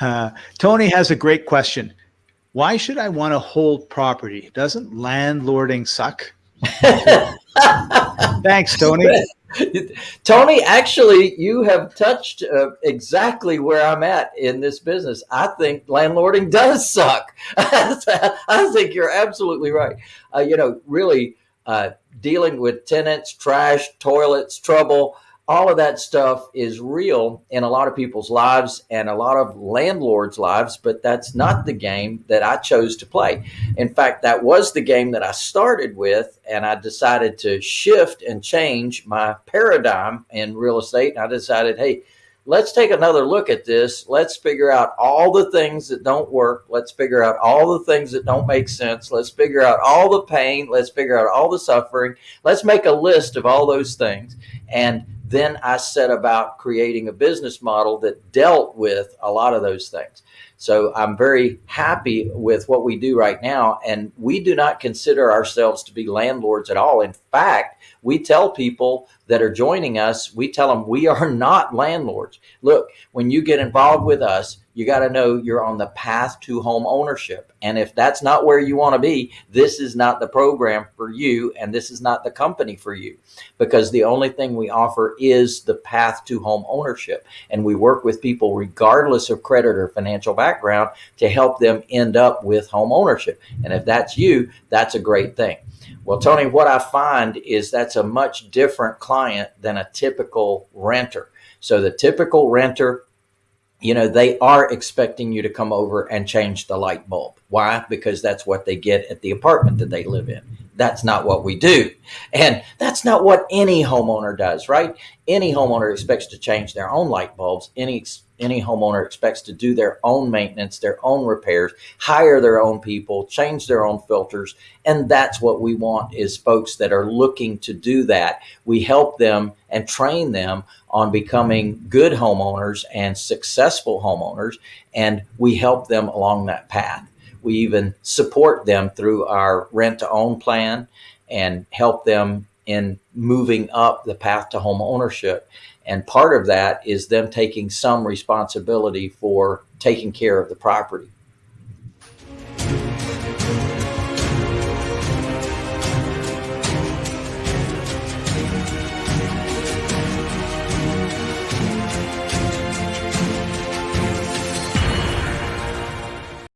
Uh, Tony has a great question. Why should I want to hold property? Doesn't landlording suck? Thanks, Tony. Tony, actually, you have touched uh, exactly where I'm at in this business. I think landlording does suck. I think you're absolutely right. Uh, you know, really uh, dealing with tenants, trash, toilets, trouble all of that stuff is real in a lot of people's lives and a lot of landlords' lives, but that's not the game that I chose to play. In fact, that was the game that I started with, and I decided to shift and change my paradigm in real estate. And I decided, hey, let's take another look at this. Let's figure out all the things that don't work. Let's figure out all the things that don't make sense. Let's figure out all the pain. Let's figure out all the suffering. Let's make a list of all those things. And then I set about creating a business model that dealt with a lot of those things. So I'm very happy with what we do right now. And we do not consider ourselves to be landlords at all. In fact, we tell people that are joining us, we tell them we are not landlords. Look, when you get involved with us, you got to know you're on the path to home ownership. And if that's not where you want to be, this is not the program for you. And this is not the company for you because the only thing we offer is the path to home ownership. And we work with people regardless of credit or financial background to help them end up with home ownership. And if that's you, that's a great thing. Well, Tony, what I find is that's a much different client than a typical renter. So the typical renter you know, they are expecting you to come over and change the light bulb. Why? Because that's what they get at the apartment that they live in. That's not what we do. And that's not what any homeowner does, right? Any homeowner expects to change their own light bulbs. Any any homeowner expects to do their own maintenance, their own repairs, hire their own people, change their own filters. And that's what we want is folks that are looking to do that. We help them and train them on becoming good homeowners and successful homeowners. And we help them along that path. We even support them through our rent to own plan and help them in moving up the path to home ownership. And part of that is them taking some responsibility for taking care of the property.